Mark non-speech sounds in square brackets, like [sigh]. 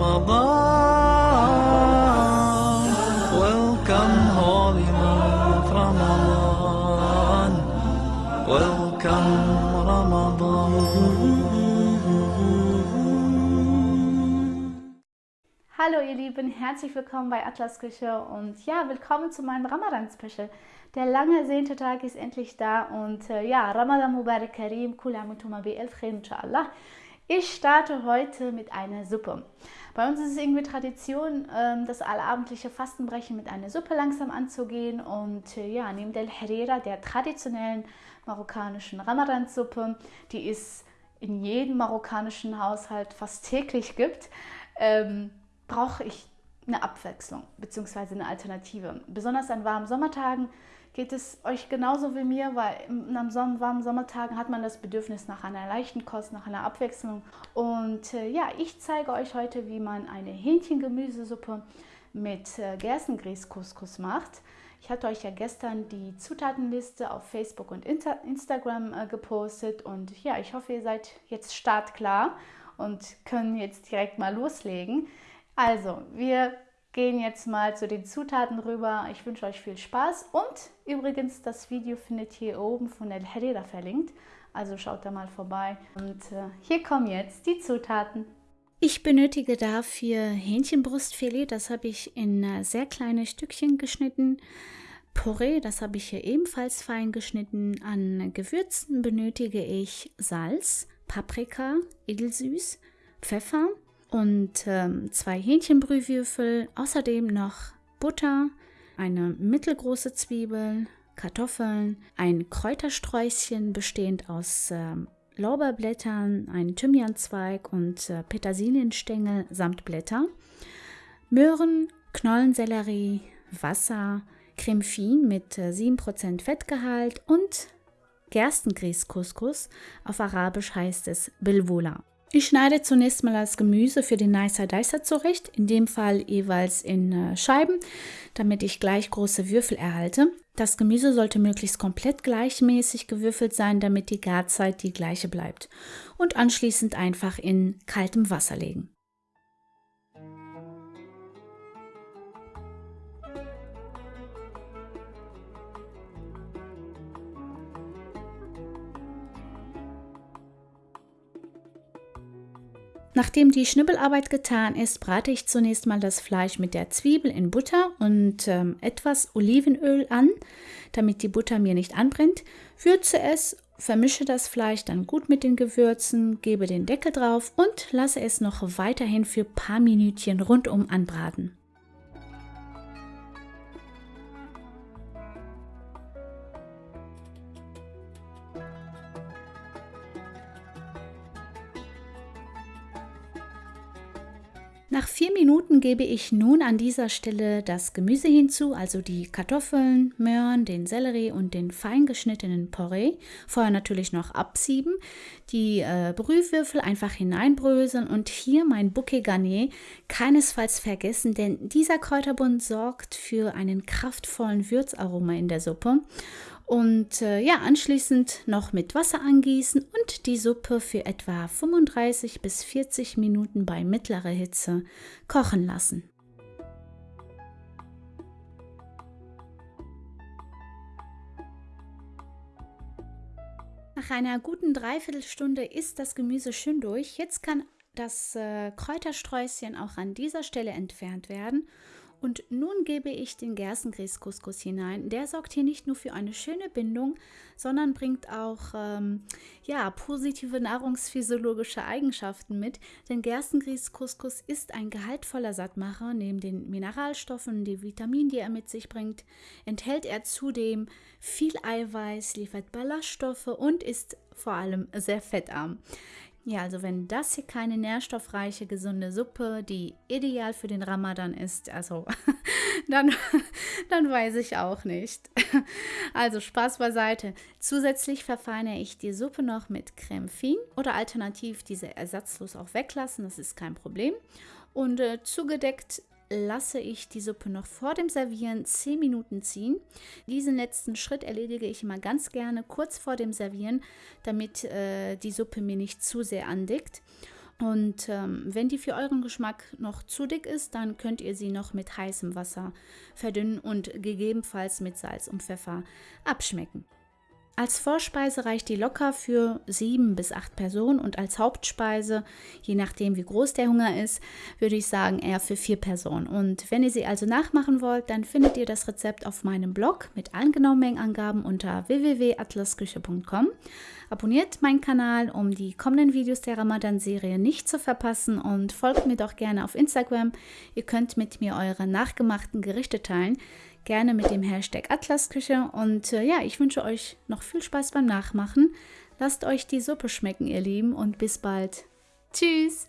Ramadan. Welcome, holy month Ramadan. Welcome, Ramadan. Hallo ihr Lieben, herzlich willkommen bei Atlas Küche und ja, willkommen zu meinem Ramadan-Special. Der lange ersehnte Tag ist endlich da und äh, ja, Ramadan Mubarak Karim, Kul Amutum bi Elf inshallah. Ich starte heute mit einer Suppe. Bei uns ist es irgendwie Tradition, ähm, das allabendliche Fastenbrechen mit einer Suppe langsam anzugehen. Und äh, ja, neben der Herrera, der traditionellen marokkanischen Ramadan-Suppe, die es in jedem marokkanischen Haushalt fast täglich gibt, ähm, brauche ich eine Abwechslung bzw. eine Alternative. Besonders an warmen Sommertagen geht es euch genauso wie mir, weil an warmen Sommertagen hat man das Bedürfnis nach einer leichten Kost, nach einer Abwechslung. Und äh, ja, ich zeige euch heute, wie man eine Hähnchengemüsesuppe mit äh, Gerstengrieß-Couscous macht. Ich hatte euch ja gestern die Zutatenliste auf Facebook und Inter Instagram äh, gepostet und ja, ich hoffe, ihr seid jetzt startklar und können jetzt direkt mal loslegen. Also, wir gehen jetzt mal zu den Zutaten rüber. Ich wünsche euch viel Spaß und übrigens, das Video findet ihr oben von El Herrera verlinkt. Also schaut da mal vorbei. Und äh, hier kommen jetzt die Zutaten. Ich benötige dafür Hähnchenbrustfilet, das habe ich in äh, sehr kleine Stückchen geschnitten. Porree, das habe ich hier ebenfalls fein geschnitten. An Gewürzen benötige ich Salz, Paprika, edelsüß, Pfeffer, und ähm, zwei Hähnchenbrühwürfel, außerdem noch Butter, eine mittelgroße Zwiebel, Kartoffeln, ein Kräutersträußchen bestehend aus äh, Lorbeerblättern, ein Thymianzweig und äh, Petersilienstängel samt Blätter, Möhren, Knollensellerie, Wasser, Creme Fine mit äh, 7% Fettgehalt und Gerstengrieß-Couscous. Auf Arabisch heißt es Bilwola. Ich schneide zunächst mal das Gemüse für den Nicer Dicer zurecht, in dem Fall jeweils in äh, Scheiben, damit ich gleich große Würfel erhalte. Das Gemüse sollte möglichst komplett gleichmäßig gewürfelt sein, damit die Garzeit die gleiche bleibt. Und anschließend einfach in kaltem Wasser legen. Nachdem die Schnibbelarbeit getan ist, brate ich zunächst mal das Fleisch mit der Zwiebel in Butter und ähm, etwas Olivenöl an, damit die Butter mir nicht anbrennt. Würze es, vermische das Fleisch dann gut mit den Gewürzen, gebe den Deckel drauf und lasse es noch weiterhin für ein paar Minütchen rundum anbraten. Nach vier Minuten gebe ich nun an dieser Stelle das Gemüse hinzu, also die Kartoffeln, Möhren, den Sellerie und den fein geschnittenen Porree. Vorher natürlich noch absieben, die äh, Brühwürfel einfach hineinbröseln und hier mein Bouquet Garnier keinesfalls vergessen, denn dieser Kräuterbund sorgt für einen kraftvollen Würzaroma in der Suppe und äh, ja, anschließend noch mit Wasser angießen und die Suppe für etwa 35 bis 40 Minuten bei mittlerer Hitze kochen lassen. Nach einer guten Dreiviertelstunde ist das Gemüse schön durch. Jetzt kann das äh, Kräutersträußchen auch an dieser Stelle entfernt werden und nun gebe ich den Gerstengrieß-Couscous hinein. Der sorgt hier nicht nur für eine schöne Bindung, sondern bringt auch ähm, ja, positive nahrungsphysiologische Eigenschaften mit. Denn Gerstengrieß-Couscous ist ein gehaltvoller Sattmacher. Neben den Mineralstoffen, die Vitaminen, die er mit sich bringt, enthält er zudem viel Eiweiß, liefert Ballaststoffe und ist vor allem sehr fettarm. Ja, also wenn das hier keine nährstoffreiche, gesunde Suppe, die ideal für den Ramadan ist, also [laughs] dann, dann weiß ich auch nicht. Also Spaß beiseite. Zusätzlich verfeinere ich die Suppe noch mit Creme Fin oder alternativ diese ersatzlos auch weglassen, das ist kein Problem. Und äh, zugedeckt lasse ich die Suppe noch vor dem Servieren 10 Minuten ziehen. Diesen letzten Schritt erledige ich immer ganz gerne kurz vor dem Servieren, damit äh, die Suppe mir nicht zu sehr andickt. Und ähm, wenn die für euren Geschmack noch zu dick ist, dann könnt ihr sie noch mit heißem Wasser verdünnen und gegebenenfalls mit Salz und Pfeffer abschmecken. Als Vorspeise reicht die locker für sieben bis acht Personen und als Hauptspeise, je nachdem wie groß der Hunger ist, würde ich sagen eher für vier Personen. Und wenn ihr sie also nachmachen wollt, dann findet ihr das Rezept auf meinem Blog mit allen genauen Mengenangaben unter www.atlasküche.com. Abonniert meinen Kanal, um die kommenden Videos der Ramadan-Serie nicht zu verpassen und folgt mir doch gerne auf Instagram. Ihr könnt mit mir eure nachgemachten Gerichte teilen gerne mit dem Hashtag Atlasküche. Und äh, ja, ich wünsche euch noch viel Spaß beim Nachmachen. Lasst euch die Suppe schmecken, ihr Lieben, und bis bald. Tschüss!